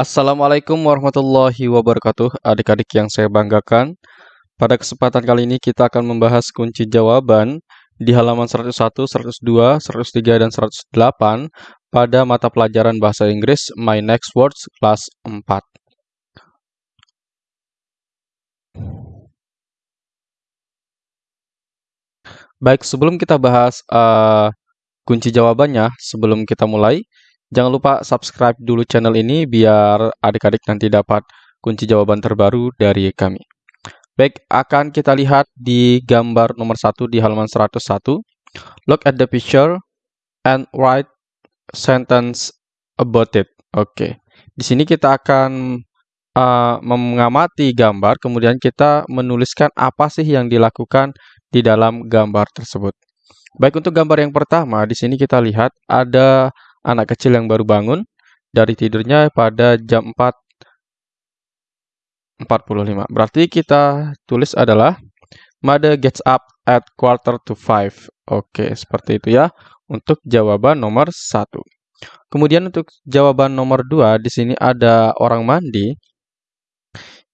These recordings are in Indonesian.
Assalamualaikum warahmatullahi wabarakatuh, adik-adik yang saya banggakan. Pada kesempatan kali ini kita akan membahas kunci jawaban di halaman 101, 102, 103, dan 108 pada mata pelajaran Bahasa Inggris My Next Words kelas 4. Baik, sebelum kita bahas uh, kunci jawabannya, sebelum kita mulai, Jangan lupa subscribe dulu channel ini biar adik-adik nanti dapat kunci jawaban terbaru dari kami. Baik, akan kita lihat di gambar nomor 1 di halaman 101. Look at the picture and write sentence about it. Oke, di sini kita akan uh, mengamati gambar, kemudian kita menuliskan apa sih yang dilakukan di dalam gambar tersebut. Baik, untuk gambar yang pertama, di sini kita lihat ada anak kecil yang baru bangun dari tidurnya pada jam 4.45. Berarti kita tulis adalah Mother gets up at quarter to five. Oke, seperti itu ya untuk jawaban nomor satu. Kemudian untuk jawaban nomor dua, di sini ada orang mandi.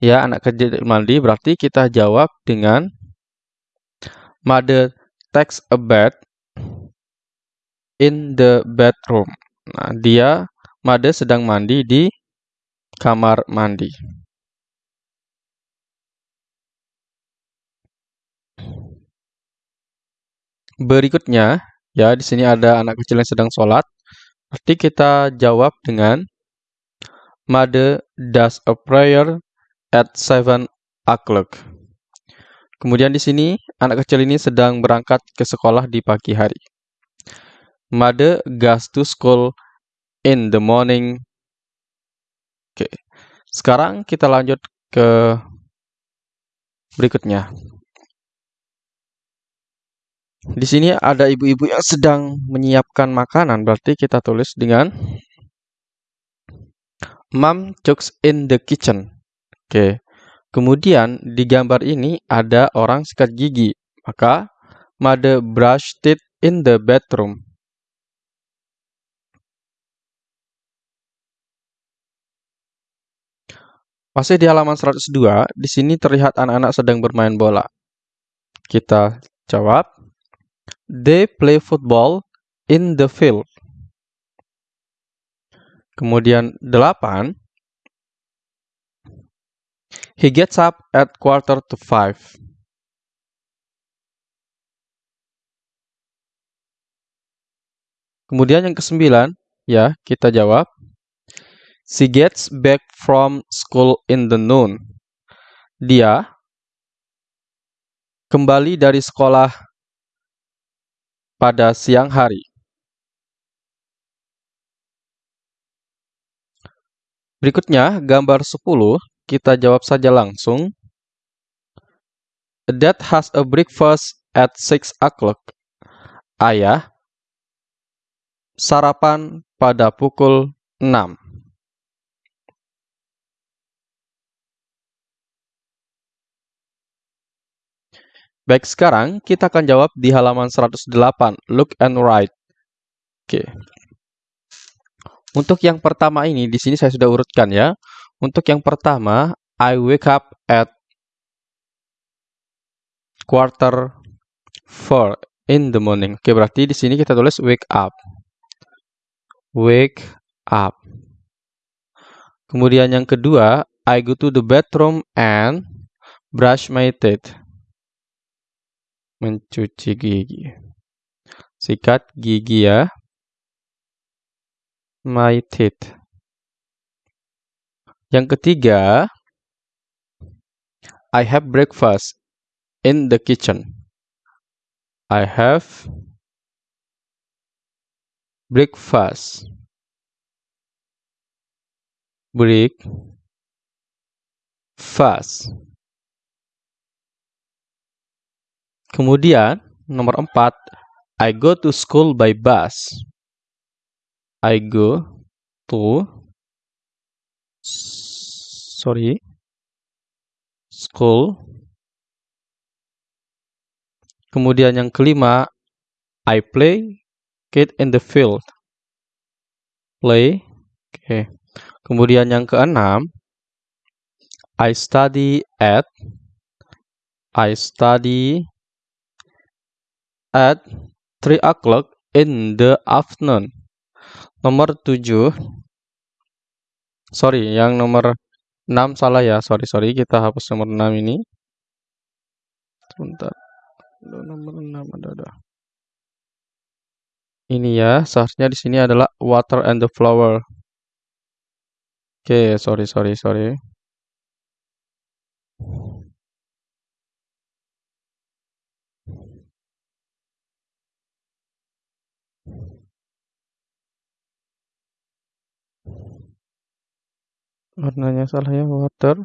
Ya, anak kecil mandi, berarti kita jawab dengan Mother takes a bath in the bedroom. Nah, dia Made sedang mandi di kamar mandi. Berikutnya, ya di sini ada anak kecil yang sedang sholat. Berarti kita jawab dengan Made does a prayer at seven o'clock. Kemudian di sini anak kecil ini sedang berangkat ke sekolah di pagi hari. Mother goes to school in the morning. Oke. Sekarang kita lanjut ke berikutnya. Di sini ada ibu-ibu yang sedang menyiapkan makanan, berarti kita tulis dengan Mom cooks in the kitchen. Oke. Kemudian di gambar ini ada orang sikat gigi, maka mother brushed teeth in the bedroom. Masih di halaman 102, di sini terlihat anak-anak sedang bermain bola. Kita jawab, They play football in the field. Kemudian 8, He gets up at quarter to five. Kemudian yang kesembilan, ya kita jawab, She gets back from school in the noon. Dia kembali dari sekolah pada siang hari. Berikutnya, gambar 10, kita jawab saja langsung. Dad has a breakfast at 6 o'clock. Ayah sarapan pada pukul 6. Baik, sekarang kita akan jawab di halaman 108. Look and write. Oke. Untuk yang pertama ini, di sini saya sudah urutkan ya. Untuk yang pertama, I wake up at quarter four in the morning. Oke, berarti di sini kita tulis wake up. Wake up. Kemudian yang kedua, I go to the bathroom and brush my teeth mencuci gigi. Sikat gigi ya. My teeth. Yang ketiga, I have breakfast in the kitchen. I have breakfast. Break fast. Kemudian nomor empat, I go to school by bus. I go to sorry school. Kemudian yang kelima, I play kid in the field. Play. Oke. Okay. Kemudian yang keenam, I study at I study at 3 o'clock in the afternoon. Nomor 7 Sorry, yang nomor 6 salah ya. Sorry, sorry. Kita hapus nomor 6 ini. Sebentar. Nomor 6 ada ada. Ini ya, seharusnya di sini adalah water and the flower. Oke, sorry, sorry, sorry. Warnanya salah ya, water.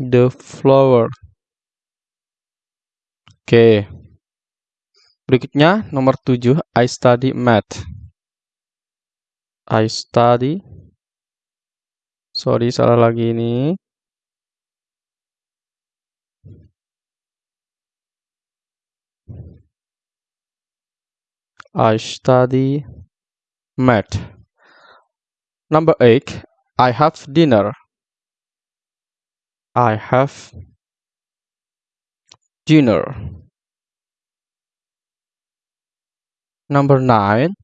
The flower. Oke. Berikutnya nomor 7, I study math. I study Sorry, salah lagi ini. I study math. Number 8, I have dinner. I have dinner. Number 9,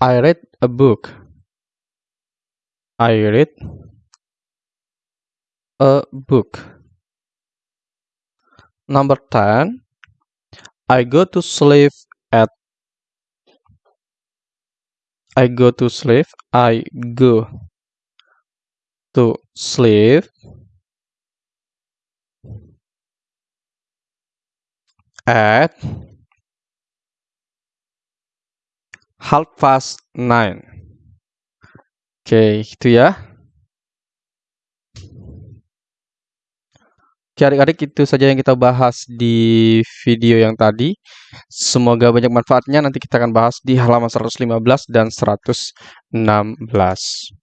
I read a book. I read a book. Number 10, I go to sleep at I go to sleep. I go to sleep at half past nine. Oke, itu ya. Oke adik-adik itu saja yang kita bahas di video yang tadi. Semoga banyak manfaatnya. Nanti kita akan bahas di halaman 115 dan 116.